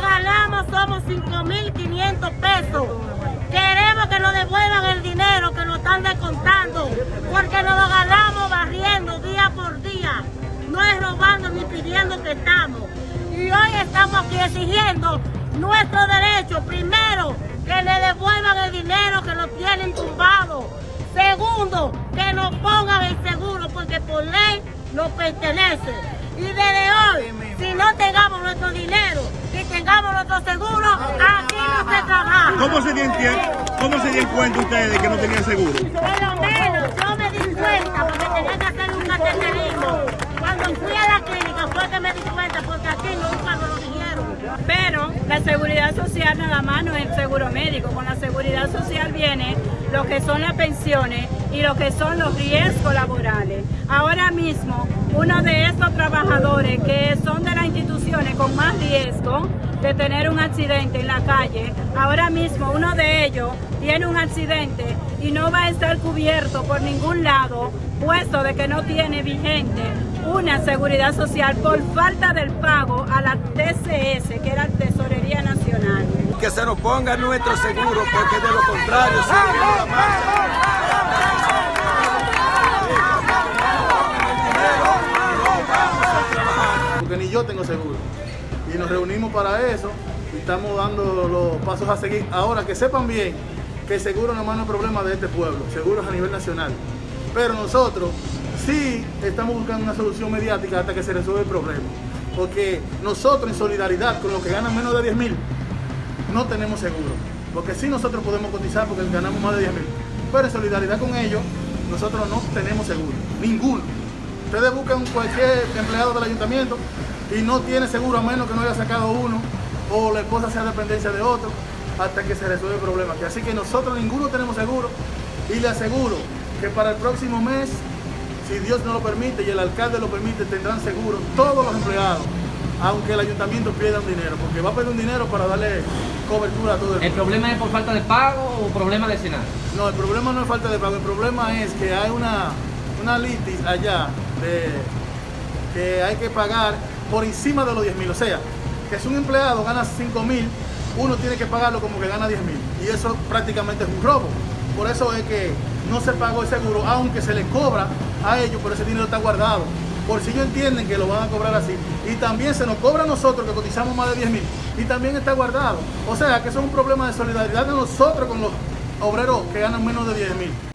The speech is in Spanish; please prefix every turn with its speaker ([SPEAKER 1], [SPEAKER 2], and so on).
[SPEAKER 1] Ganamos somos 5.500 pesos. Queremos que nos devuelvan el dinero que nos están descontando. Porque nos lo ganamos barriendo día por día. No es robando ni pidiendo que estamos. Y hoy estamos aquí exigiendo nuestro derecho. Primero, que le devuelvan el dinero que lo tienen tumbado. Segundo, que nos pongan el seguro porque por ley nos pertenece. Y desde hoy, si no tengamos nuestro dinero y tengamos nuestro seguro, aquí no se trabaja.
[SPEAKER 2] ¿Cómo se dieron cómo se dieron cuenta ustedes de que no tenían seguro?
[SPEAKER 1] Por lo menos yo
[SPEAKER 3] la seguridad social nada más no es el seguro médico. Con la seguridad social viene lo que son las pensiones y lo que son los riesgos laborales. Ahora mismo, uno de estos trabajadores que son de las instituciones con más riesgo de tener un accidente en la calle, ahora mismo uno de ellos tiene un accidente y no va a estar cubierto por ningún lado, puesto de que no tiene vigente una seguridad social por falta del pago a la TCS, que era la Tesorería Nacional.
[SPEAKER 4] Que se nos ponga nuestro seguro, porque de lo contrario seguiremos la marcha.
[SPEAKER 5] porque ni yo tengo seguro. Y nos reunimos para eso y estamos dando los pasos a seguir. Ahora que sepan bien que el seguro no es un problema de este pueblo, seguro es a nivel nacional. Pero nosotros sí estamos buscando una solución mediática hasta que se resuelva el problema. Porque nosotros en solidaridad con los que ganan menos de 10 mil, no tenemos seguro. Porque sí nosotros podemos cotizar porque ganamos más de 10 mil. Pero en solidaridad con ellos, nosotros no tenemos seguro. Ninguno. Ustedes buscan cualquier empleado del ayuntamiento y no tiene seguro a menos que no haya sacado uno o la esposa sea dependencia de otro hasta que se resuelva el problema. Así que nosotros ninguno tenemos seguro y le aseguro que para el próximo mes, si Dios no lo permite y el alcalde lo permite, tendrán seguro todos los empleados, aunque el ayuntamiento pierda un dinero, porque va a perder un dinero para darle cobertura a todo el
[SPEAKER 6] ¿El problema es por falta de pago o problema de escenario?
[SPEAKER 5] No, el problema no es falta de pago, el problema es que hay una, una litis allá de, que hay que pagar por encima de los 10 mil. O sea, que si un empleado gana 5 mil, uno tiene que pagarlo como que gana 10 mil. Y eso prácticamente es un robo. Por eso es que no se pagó el seguro, aunque se le cobra a ellos, pero ese dinero está guardado. Por si ellos entienden que lo van a cobrar así. Y también se nos cobra a nosotros que cotizamos más de 10 mil. Y también está guardado. O sea, que eso es un problema de solidaridad de nosotros con los obreros que ganan menos de 10 mil.